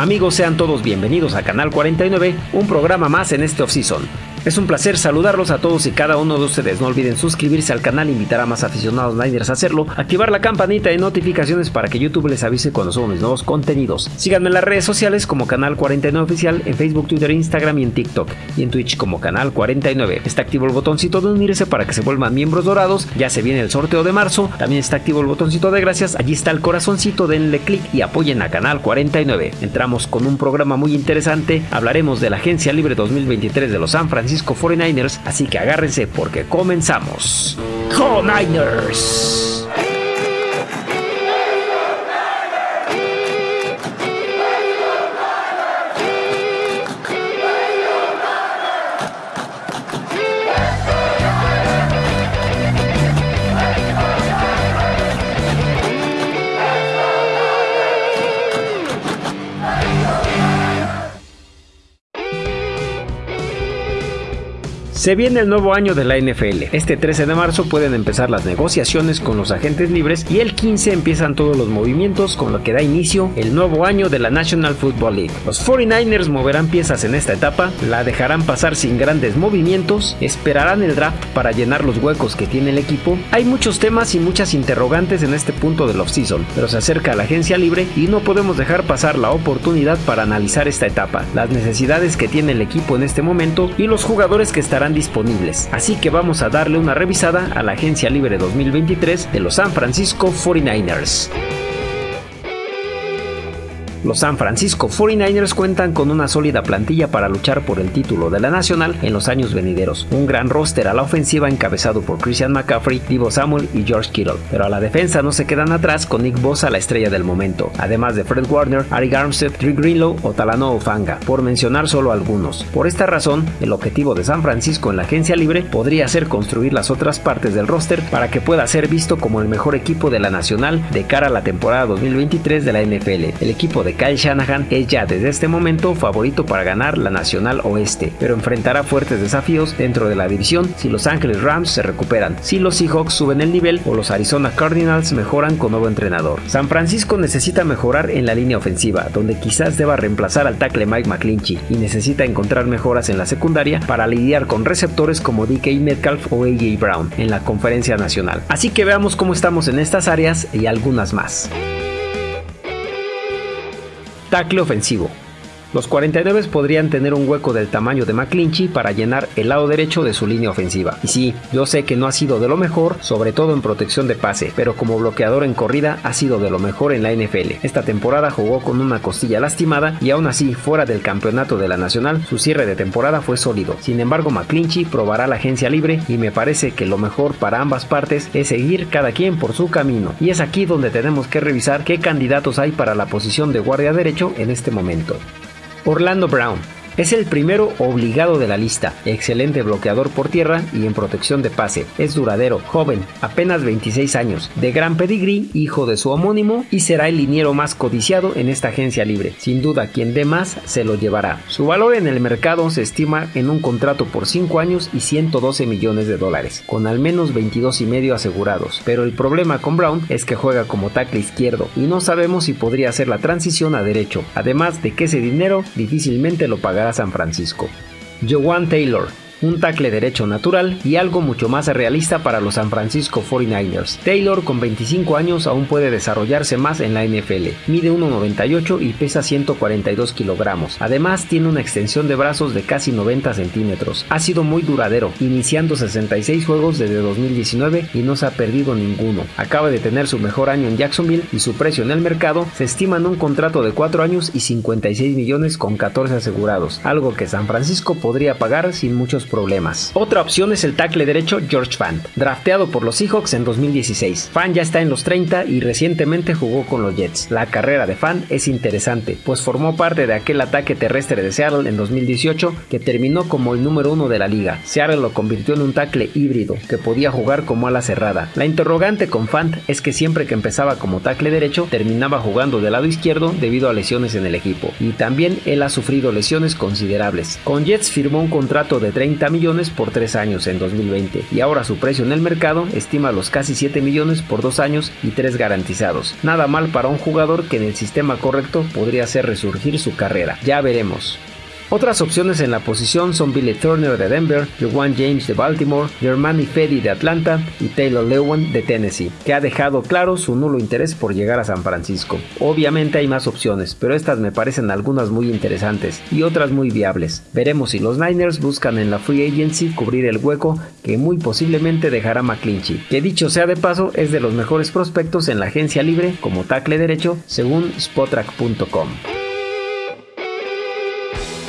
Amigos, sean todos bienvenidos a Canal 49, un programa más en este off-season. Es un placer saludarlos a todos y cada uno de ustedes. No olviden suscribirse al canal, invitar a más aficionados Niners a hacerlo, activar la campanita de notificaciones para que YouTube les avise cuando subo mis nuevos contenidos. Síganme en las redes sociales como Canal 49 Oficial, en Facebook, Twitter, Instagram y en TikTok, y en Twitch como Canal 49. Está activo el botoncito de unirse para que se vuelvan miembros dorados, ya se viene el sorteo de marzo, también está activo el botoncito de gracias, allí está el corazoncito, denle clic y apoyen a Canal 49. Entramos con un programa muy interesante, hablaremos de la Agencia Libre 2023 de los San Francisco Francisco 49ers, así que agárrense porque comenzamos. ¡Go Niners! Se viene el nuevo año de la NFL. Este 13 de marzo pueden empezar las negociaciones con los agentes libres y el 15 empiezan todos los movimientos con lo que da inicio el nuevo año de la National Football League. Los 49ers moverán piezas en esta etapa, la dejarán pasar sin grandes movimientos, esperarán el draft para llenar los huecos que tiene el equipo. Hay muchos temas y muchas interrogantes en este punto del offseason, pero se acerca la agencia libre y no podemos dejar pasar la oportunidad para analizar esta etapa, las necesidades que tiene el equipo en este momento y los jugadores que estarán disponibles. Así que vamos a darle una revisada a la agencia libre 2023 de los San Francisco 49ers. Los San Francisco 49ers cuentan con una sólida plantilla para luchar por el título de la Nacional en los años venideros. Un gran roster a la ofensiva encabezado por Christian McCaffrey, Divo Samuel y George Kittle. Pero a la defensa no se quedan atrás con Nick Bosa la estrella del momento, además de Fred Warner, Ari Armstead, Trick Greenlow o Talano Ofanga, por mencionar solo algunos. Por esta razón, el objetivo de San Francisco en la agencia libre podría ser construir las otras partes del roster para que pueda ser visto como el mejor equipo de la Nacional de cara a la temporada 2023 de la NFL. El equipo de Kyle Shanahan es ya desde este momento favorito para ganar la Nacional Oeste, pero enfrentará fuertes desafíos dentro de la división si Los Ángeles Rams se recuperan, si los Seahawks suben el nivel o los Arizona Cardinals mejoran con nuevo entrenador. San Francisco necesita mejorar en la línea ofensiva, donde quizás deba reemplazar al tackle Mike McClinchy y necesita encontrar mejoras en la secundaria para lidiar con receptores como DK Metcalf o AJ Brown en la conferencia nacional. Así que veamos cómo estamos en estas áreas y algunas más. Tackle ofensivo. Los 49 podrían tener un hueco del tamaño de McClinchy para llenar el lado derecho de su línea ofensiva. Y sí, yo sé que no ha sido de lo mejor, sobre todo en protección de pase, pero como bloqueador en corrida ha sido de lo mejor en la NFL. Esta temporada jugó con una costilla lastimada y aún así, fuera del campeonato de la Nacional, su cierre de temporada fue sólido. Sin embargo, McClinchy probará la agencia libre y me parece que lo mejor para ambas partes es seguir cada quien por su camino. Y es aquí donde tenemos que revisar qué candidatos hay para la posición de guardia derecho en este momento. Orlando Brown es el primero obligado de la lista, excelente bloqueador por tierra y en protección de pase. Es duradero, joven, apenas 26 años, de gran pedigrí, hijo de su homónimo y será el liniero más codiciado en esta agencia libre. Sin duda, quien dé más se lo llevará. Su valor en el mercado se estima en un contrato por 5 años y 112 millones de dólares, con al menos 22 y medio asegurados. Pero el problema con Brown es que juega como tackle izquierdo y no sabemos si podría hacer la transición a derecho, además de que ese dinero difícilmente lo pagará San Francisco. Joan Taylor un tackle derecho natural y algo mucho más realista para los San Francisco 49ers. Taylor con 25 años aún puede desarrollarse más en la NFL. Mide 1,98 y pesa 142 kilogramos. Además tiene una extensión de brazos de casi 90 centímetros. Ha sido muy duradero, iniciando 66 juegos desde 2019 y no se ha perdido ninguno. Acaba de tener su mejor año en Jacksonville y su precio en el mercado se estima en un contrato de 4 años y 56 millones con 14 asegurados, algo que San Francisco podría pagar sin muchos problemas. Otra opción es el tackle derecho George Fant, drafteado por los Seahawks en 2016. Fant ya está en los 30 y recientemente jugó con los Jets. La carrera de Fant es interesante, pues formó parte de aquel ataque terrestre de Seattle en 2018 que terminó como el número uno de la liga. Seattle lo convirtió en un tackle híbrido que podía jugar como ala cerrada. La interrogante con Fant es que siempre que empezaba como tackle derecho terminaba jugando del lado izquierdo debido a lesiones en el equipo y también él ha sufrido lesiones considerables. Con Jets firmó un contrato de 30 30 millones por 3 años en 2020 y ahora su precio en el mercado estima los casi 7 millones por 2 años y 3 garantizados. Nada mal para un jugador que en el sistema correcto podría hacer resurgir su carrera. Ya veremos. Otras opciones en la posición son Billy Turner de Denver, Juwan James de Baltimore, Germani Fedi de Atlanta y Taylor Lewan de Tennessee, que ha dejado claro su nulo interés por llegar a San Francisco. Obviamente hay más opciones, pero estas me parecen algunas muy interesantes y otras muy viables. Veremos si los Niners buscan en la free agency cubrir el hueco que muy posiblemente dejará McClinchy, que dicho sea de paso es de los mejores prospectos en la agencia libre como tackle derecho según spotrack.com.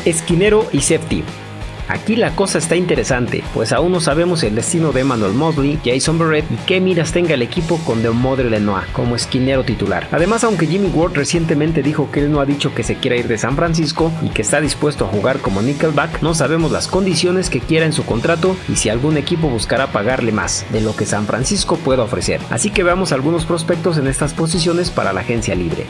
Esquinero y safety. Aquí la cosa está interesante, pues aún no sabemos el destino de Emmanuel Mosley, Jason Barrett y qué miras tenga el equipo con Deomodre Lenoir como esquinero titular. Además, aunque Jimmy Ward recientemente dijo que él no ha dicho que se quiera ir de San Francisco y que está dispuesto a jugar como nickelback, no sabemos las condiciones que quiera en su contrato y si algún equipo buscará pagarle más de lo que San Francisco pueda ofrecer. Así que veamos algunos prospectos en estas posiciones para la agencia libre.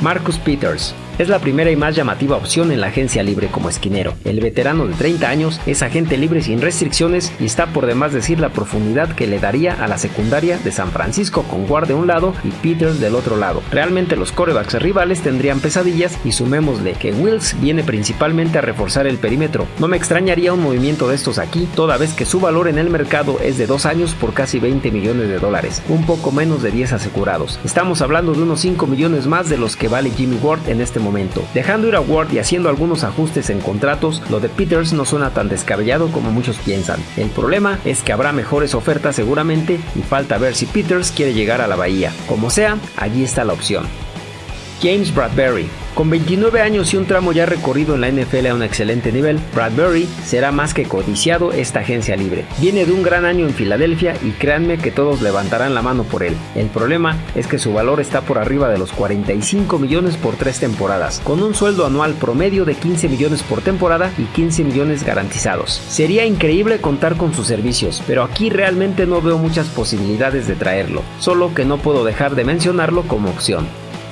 Marcus Peters, es la primera y más llamativa opción en la agencia libre como esquinero. El veterano de 30 años es agente libre sin restricciones y está por demás decir la profundidad que le daría a la secundaria de San Francisco con Guard de un lado y Peters del otro lado. Realmente los corebacks rivales tendrían pesadillas y sumémosle que Wills viene principalmente a reforzar el perímetro. No me extrañaría un movimiento de estos aquí, toda vez que su valor en el mercado es de 2 años por casi 20 millones de dólares, un poco menos de 10 asegurados. Estamos hablando de unos 5 millones más de los que vale Jimmy Ward en este momento. Dejando ir a Ward y haciendo algunos ajustes en contratos, lo de Peters no suena tan descabellado como muchos piensan. El problema es que habrá mejores ofertas seguramente y falta ver si Peters quiere llegar a la bahía. Como sea, allí está la opción. James Bradbury con 29 años y un tramo ya recorrido en la NFL a un excelente nivel, Bradbury será más que codiciado esta agencia libre. Viene de un gran año en Filadelfia y créanme que todos levantarán la mano por él. El problema es que su valor está por arriba de los 45 millones por tres temporadas, con un sueldo anual promedio de 15 millones por temporada y 15 millones garantizados. Sería increíble contar con sus servicios, pero aquí realmente no veo muchas posibilidades de traerlo, solo que no puedo dejar de mencionarlo como opción.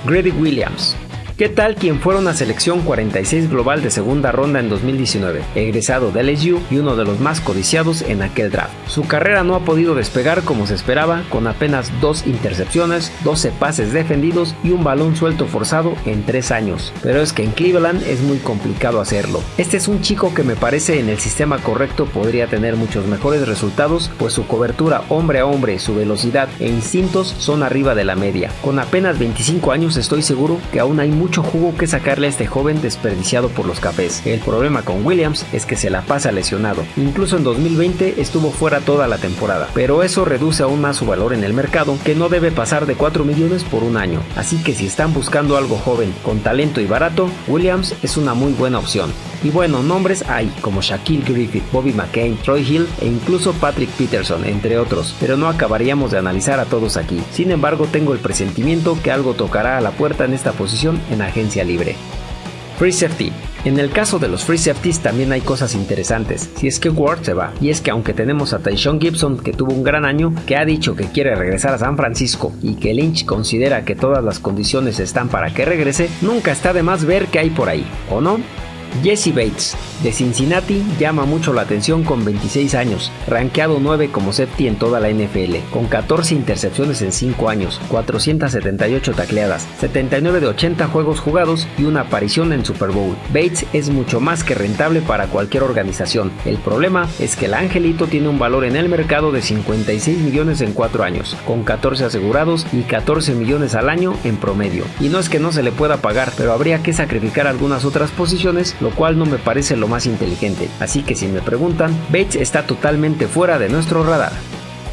Grady Williams ¿Qué tal quien fuera una selección 46 global de segunda ronda en 2019, egresado de LSU y uno de los más codiciados en aquel draft? Su carrera no ha podido despegar como se esperaba, con apenas dos intercepciones, 12 pases defendidos y un balón suelto forzado en 3 años. Pero es que en Cleveland es muy complicado hacerlo. Este es un chico que me parece en el sistema correcto podría tener muchos mejores resultados, pues su cobertura hombre a hombre, su velocidad e instintos son arriba de la media. Con apenas 25 años estoy seguro que aún hay mucho jugo que sacarle a este joven desperdiciado por los cafés. El problema con Williams es que se la pasa lesionado. Incluso en 2020 estuvo fuera toda la temporada, pero eso reduce aún más su valor en el mercado, que no debe pasar de 4 millones por un año. Así que si están buscando algo joven, con talento y barato, Williams es una muy buena opción. Y bueno, nombres hay como Shaquille Griffith, Bobby McCain, Troy Hill e incluso Patrick Peterson, entre otros, pero no acabaríamos de analizar a todos aquí. Sin embargo, tengo el presentimiento que algo tocará a la puerta en esta posición en agencia libre. Free Safety en el caso de los free safeties también hay cosas interesantes, si es que Ward se va, y es que aunque tenemos a Tyshon Gibson que tuvo un gran año, que ha dicho que quiere regresar a San Francisco y que Lynch considera que todas las condiciones están para que regrese, nunca está de más ver qué hay por ahí, ¿o no? Jesse Bates, de Cincinnati, llama mucho la atención con 26 años, rankeado 9 como safety en toda la NFL, con 14 intercepciones en 5 años, 478 tacleadas, 79 de 80 juegos jugados y una aparición en Super Bowl. Bates es mucho más que rentable para cualquier organización. El problema es que el angelito tiene un valor en el mercado de 56 millones en 4 años, con 14 asegurados y 14 millones al año en promedio. Y no es que no se le pueda pagar, pero habría que sacrificar algunas otras posiciones lo cual no me parece lo más inteligente, así que si me preguntan, Bates está totalmente fuera de nuestro radar.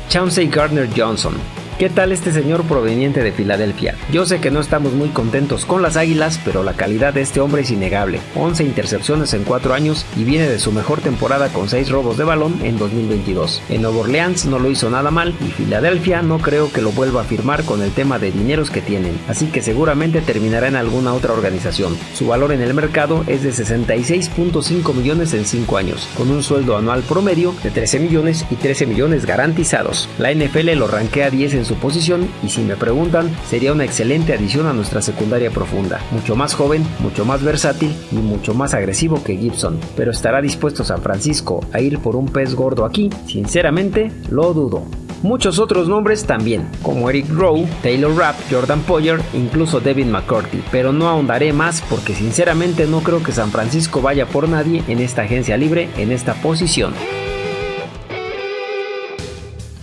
Chauncey Gardner Johnson ¿Qué tal este señor proveniente de Filadelfia? Yo sé que no estamos muy contentos con las Águilas, pero la calidad de este hombre es innegable. 11 intercepciones en 4 años y viene de su mejor temporada con 6 robos de balón en 2022. En Nueva Orleans no lo hizo nada mal y Filadelfia no creo que lo vuelva a firmar con el tema de dineros que tienen, así que seguramente terminará en alguna otra organización. Su valor en el mercado es de 66.5 millones en 5 años, con un sueldo anual promedio de 13 millones y 13 millones garantizados. La NFL lo rankea 10 en su posición y si me preguntan, sería una excelente adición a nuestra secundaria profunda. Mucho más joven, mucho más versátil y mucho más agresivo que Gibson. Pero estará dispuesto San Francisco a ir por un pez gordo aquí? Sinceramente, lo dudo. Muchos otros nombres también, como Eric Rowe, Taylor Rapp, Jordan Poyer, incluso David McCurdy, pero no ahondaré más porque sinceramente no creo que San Francisco vaya por nadie en esta agencia libre en esta posición.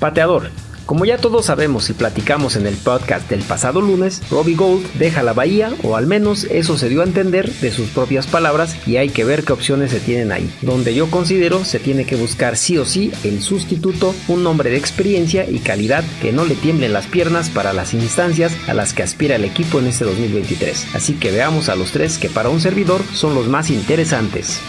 Pateador. Como ya todos sabemos y platicamos en el podcast del pasado lunes, Robbie Gold deja la bahía, o al menos eso se dio a entender de sus propias palabras, y hay que ver qué opciones se tienen ahí. Donde yo considero se tiene que buscar sí o sí el sustituto, un hombre de experiencia y calidad que no le tiemblen las piernas para las instancias a las que aspira el equipo en este 2023. Así que veamos a los tres que para un servidor son los más interesantes.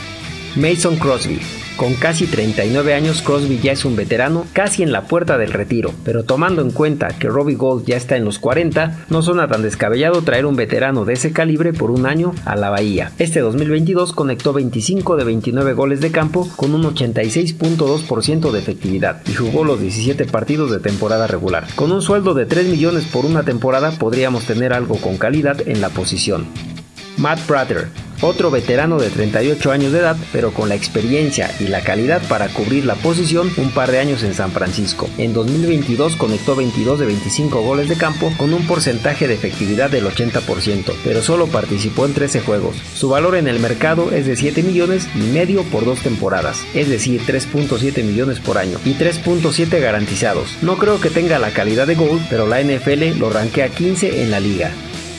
Mason Crosby. Con casi 39 años, Crosby ya es un veterano casi en la puerta del retiro, pero tomando en cuenta que Robbie Gold ya está en los 40, no suena tan descabellado traer un veterano de ese calibre por un año a la Bahía. Este 2022 conectó 25 de 29 goles de campo con un 86.2% de efectividad y jugó los 17 partidos de temporada regular. Con un sueldo de 3 millones por una temporada podríamos tener algo con calidad en la posición. Matt Prater, otro veterano de 38 años de edad, pero con la experiencia y la calidad para cubrir la posición un par de años en San Francisco. En 2022 conectó 22 de 25 goles de campo con un porcentaje de efectividad del 80%, pero solo participó en 13 juegos. Su valor en el mercado es de 7 millones y medio por dos temporadas, es decir, 3.7 millones por año y 3.7 garantizados. No creo que tenga la calidad de Gold, pero la NFL lo rankea 15 en la liga.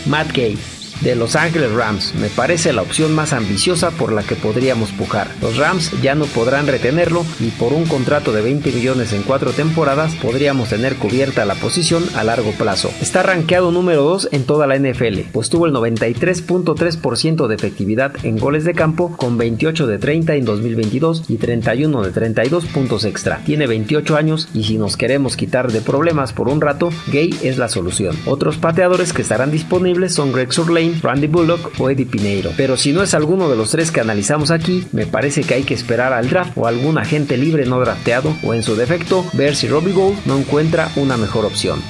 Matt Gay de Los Ángeles Rams. Me parece la opción más ambiciosa por la que podríamos pujar. Los Rams ya no podrán retenerlo y por un contrato de 20 millones en cuatro temporadas podríamos tener cubierta la posición a largo plazo. Está rankeado número 2 en toda la NFL, pues tuvo el 93.3% de efectividad en goles de campo con 28 de 30 en 2022 y 31 de 32 puntos extra. Tiene 28 años y si nos queremos quitar de problemas por un rato, Gay es la solución. Otros pateadores que estarán disponibles son Greg Surlane Randy Bullock o Eddie Pineiro. Pero si no es alguno de los tres que analizamos aquí, me parece que hay que esperar al draft o algún agente libre no drafteado o en su defecto ver si Robbie Gold no encuentra una mejor opción.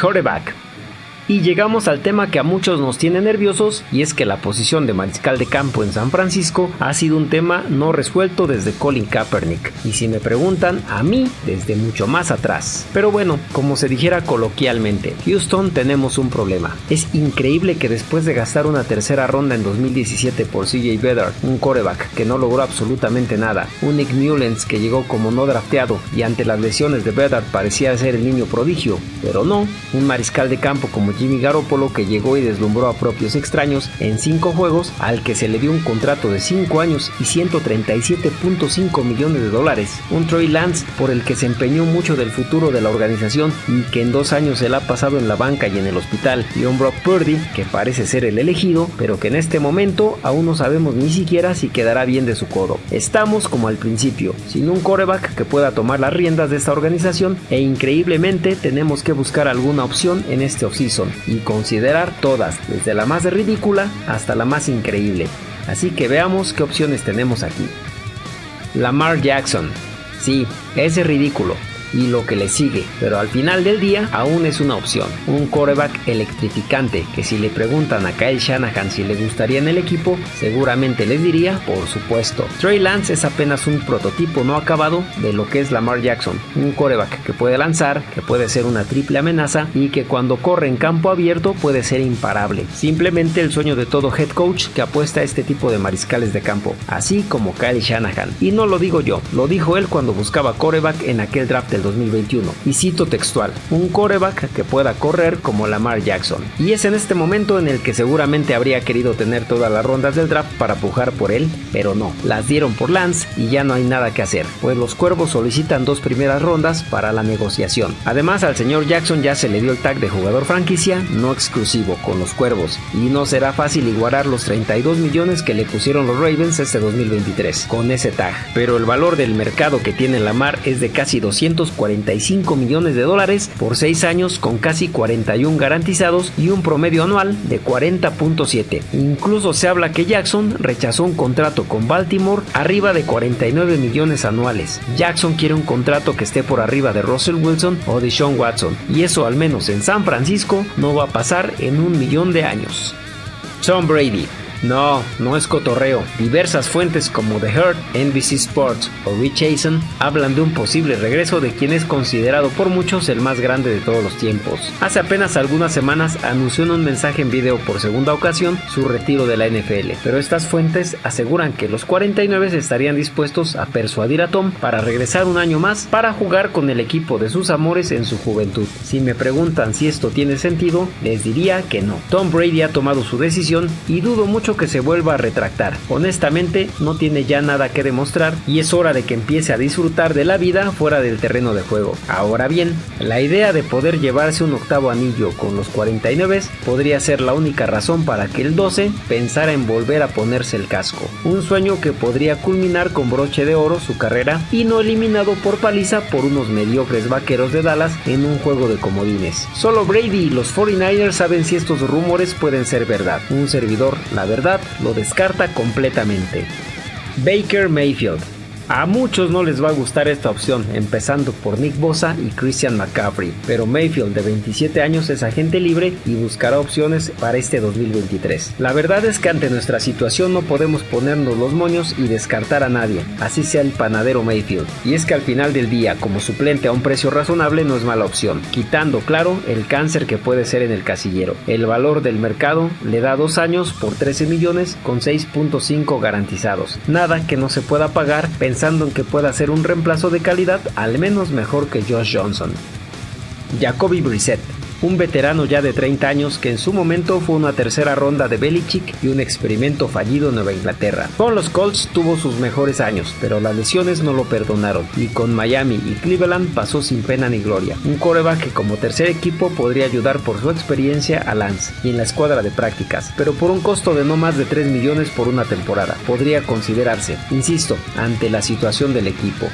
Quarterback y llegamos al tema que a muchos nos tiene nerviosos y es que la posición de mariscal de campo en San Francisco ha sido un tema no resuelto desde Colin Kaepernick. Y si me preguntan, a mí desde mucho más atrás. Pero bueno, como se dijera coloquialmente, Houston tenemos un problema. Es increíble que después de gastar una tercera ronda en 2017 por CJ Bedard, un coreback que no logró absolutamente nada, un Nick Mullens que llegó como no drafteado y ante las lesiones de Bedard parecía ser el niño prodigio, pero no, un mariscal de campo como Jimmy Garoppolo que llegó y deslumbró a propios extraños en 5 juegos al que se le dio un contrato de 5 años y 137.5 millones de dólares. Un Troy Lance por el que se empeñó mucho del futuro de la organización y que en dos años se la ha pasado en la banca y en el hospital. Y un Brock Purdy que parece ser el elegido pero que en este momento aún no sabemos ni siquiera si quedará bien de su codo. Estamos como al principio, sin un coreback que pueda tomar las riendas de esta organización e increíblemente tenemos que buscar alguna opción en este offseason y considerar todas, desde la más ridícula hasta la más increíble. Así que veamos qué opciones tenemos aquí. Lamar Jackson. Sí, ese ridículo, y lo que le sigue, pero al final del día aún es una opción. Un coreback electrificante que si le preguntan a Kyle Shanahan si le gustaría en el equipo, seguramente les diría, por supuesto. Trey Lance es apenas un prototipo no acabado de lo que es Lamar Jackson, un coreback que puede lanzar, que puede ser una triple amenaza y que cuando corre en campo abierto puede ser imparable. Simplemente el sueño de todo head coach que apuesta a este tipo de mariscales de campo, así como Kyle Shanahan. Y no lo digo yo, lo dijo él cuando buscaba coreback en aquel draft del 2021. Y cito textual, un coreback que pueda correr como Lamar Jackson. Y es en este momento en el que seguramente habría querido tener todas las rondas del draft para pujar por él, pero no, las dieron por Lance y ya no hay nada que hacer, pues los cuervos solicitan dos primeras rondas para la negociación. Además al señor Jackson ya se le dio el tag de jugador franquicia no exclusivo con los cuervos y no será fácil igualar los 32 millones que le pusieron los Ravens este 2023 con ese tag, pero el valor del mercado que tiene Lamar es de casi 200 245 millones de dólares por 6 años con casi 41 garantizados y un promedio anual de 40.7. Incluso se habla que Jackson rechazó un contrato con Baltimore arriba de 49 millones anuales. Jackson quiere un contrato que esté por arriba de Russell Wilson o de Sean Watson y eso al menos en San Francisco no va a pasar en un millón de años. Tom Brady no, no es cotorreo. Diversas fuentes como The Herd, NBC Sports o Rich Eisen hablan de un posible regreso de quien es considerado por muchos el más grande de todos los tiempos. Hace apenas algunas semanas anunció en un mensaje en video por segunda ocasión su retiro de la NFL, pero estas fuentes aseguran que los 49 estarían dispuestos a persuadir a Tom para regresar un año más para jugar con el equipo de sus amores en su juventud. Si me preguntan si esto tiene sentido, les diría que no. Tom Brady ha tomado su decisión y dudo mucho que se vuelva a retractar. Honestamente, no tiene ya nada que demostrar y es hora de que empiece a disfrutar de la vida fuera del terreno de juego. Ahora bien, la idea de poder llevarse un octavo anillo con los 49 podría ser la única razón para que el 12 pensara en volver a ponerse el casco. Un sueño que podría culminar con broche de oro su carrera y no eliminado por paliza por unos mediocres vaqueros de Dallas en un juego de comodines. Solo Brady y los 49ers saben si estos rumores pueden ser verdad. Un servidor, la verdad, lo descarta completamente. Baker Mayfield a muchos no les va a gustar esta opción, empezando por Nick Bosa y Christian McCaffrey, pero Mayfield de 27 años es agente libre y buscará opciones para este 2023. La verdad es que ante nuestra situación no podemos ponernos los moños y descartar a nadie, así sea el panadero Mayfield. Y es que al final del día, como suplente a un precio razonable no es mala opción, quitando claro el cáncer que puede ser en el casillero. El valor del mercado le da dos años por 13 millones con 6.5 garantizados. Nada que no se pueda pagar en que pueda ser un reemplazo de calidad al menos mejor que Josh Johnson. Jacoby Brissett un veterano ya de 30 años que en su momento fue una tercera ronda de Belichick y un experimento fallido en Nueva Inglaterra. Con los Colts tuvo sus mejores años, pero las lesiones no lo perdonaron y con Miami y Cleveland pasó sin pena ni gloria. Un coreback que como tercer equipo podría ayudar por su experiencia a Lance y en la escuadra de prácticas, pero por un costo de no más de 3 millones por una temporada. Podría considerarse, insisto, ante la situación del equipo.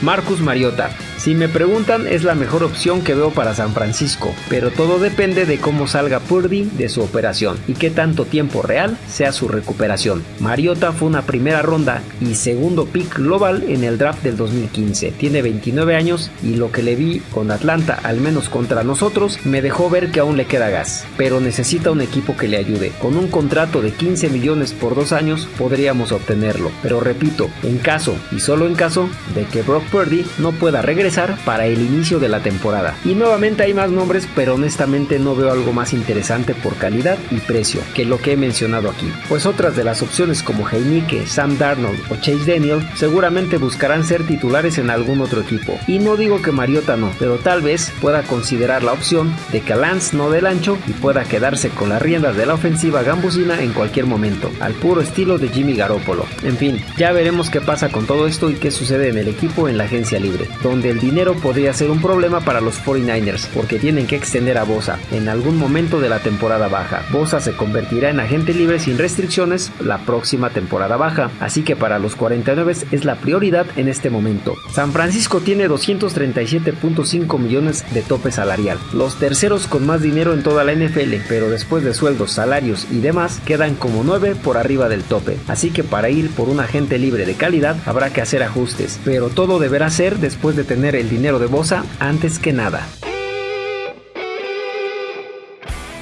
Marcus Mariota. Si me preguntan, es la mejor opción que veo para San Francisco, pero todo depende de cómo salga Purdy de su operación y qué tanto tiempo real sea su recuperación. Mariota fue una primera ronda y segundo pick global en el draft del 2015. Tiene 29 años y lo que le vi con Atlanta, al menos contra nosotros, me dejó ver que aún le queda gas, pero necesita un equipo que le ayude. Con un contrato de 15 millones por dos años podríamos obtenerlo, pero repito, en caso y solo en caso de que Brock Purdy no pueda regresar para el inicio de la temporada. Y nuevamente hay más nombres, pero honestamente no veo algo más interesante por calidad y precio que lo que he mencionado aquí. Pues otras de las opciones como Heineke, Sam Darnold o Chase Daniel seguramente buscarán ser titulares en algún otro equipo. Y no digo que Mariota no, pero tal vez pueda considerar la opción de que Lance no del ancho y pueda quedarse con las riendas de la ofensiva gambusina en cualquier momento, al puro estilo de Jimmy Garoppolo. En fin, ya veremos qué pasa con todo esto y qué sucede en el equipo en la agencia libre, donde el dinero podría ser un problema para los 49ers, porque tienen que extender a Bosa en algún momento de la temporada baja. Bosa se convertirá en agente libre sin restricciones la próxima temporada baja, así que para los 49 es la prioridad en este momento. San Francisco tiene 237.5 millones de tope salarial, los terceros con más dinero en toda la NFL, pero después de sueldos, salarios y demás quedan como 9 por arriba del tope, así que para ir por un agente libre de calidad habrá que hacer ajustes, pero todo deberá ser después de tener el dinero de Bosa antes que nada.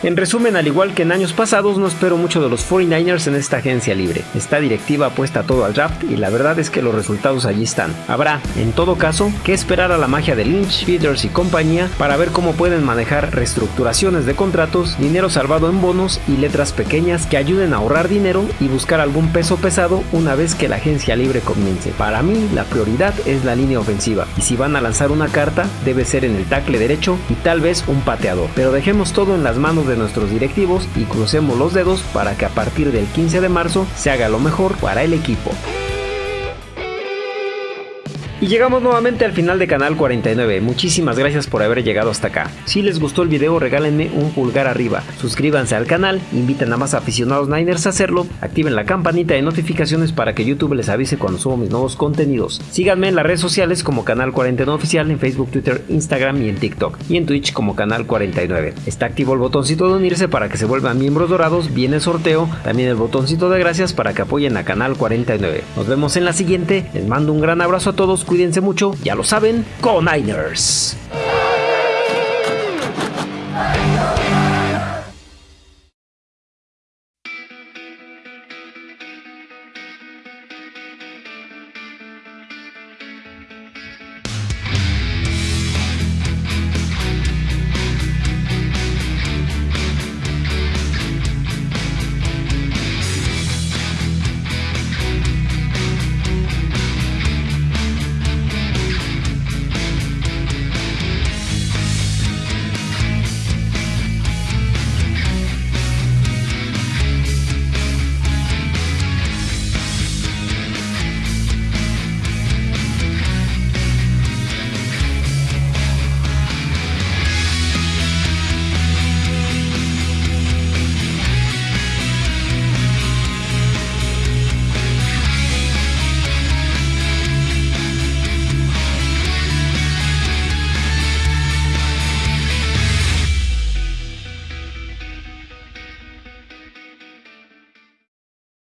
En resumen, al igual que en años pasados, no espero mucho de los 49ers en esta agencia libre. Esta directiva apuesta todo al draft y la verdad es que los resultados allí están. Habrá, en todo caso, que esperar a la magia de Lynch, Feeders y compañía para ver cómo pueden manejar reestructuraciones de contratos, dinero salvado en bonos y letras pequeñas que ayuden a ahorrar dinero y buscar algún peso pesado una vez que la agencia libre comience. Para mí, la prioridad es la línea ofensiva y si van a lanzar una carta, debe ser en el tackle derecho y tal vez un pateador. Pero dejemos todo en las manos de nuestros directivos y crucemos los dedos para que a partir del 15 de marzo se haga lo mejor para el equipo. Y llegamos nuevamente al final de Canal 49. Muchísimas gracias por haber llegado hasta acá. Si les gustó el video, regálenme un pulgar arriba. Suscríbanse al canal, inviten a más aficionados Niners a hacerlo, activen la campanita de notificaciones para que YouTube les avise cuando subo mis nuevos contenidos. Síganme en las redes sociales como Canal 49 Oficial en Facebook, Twitter, Instagram y en TikTok. Y en Twitch como Canal 49. Está activo el botoncito de unirse para que se vuelvan miembros dorados. Viene el sorteo. También el botoncito de gracias para que apoyen a Canal 49. Nos vemos en la siguiente. Les mando un gran abrazo a todos cuídense mucho, ya lo saben, con Niners.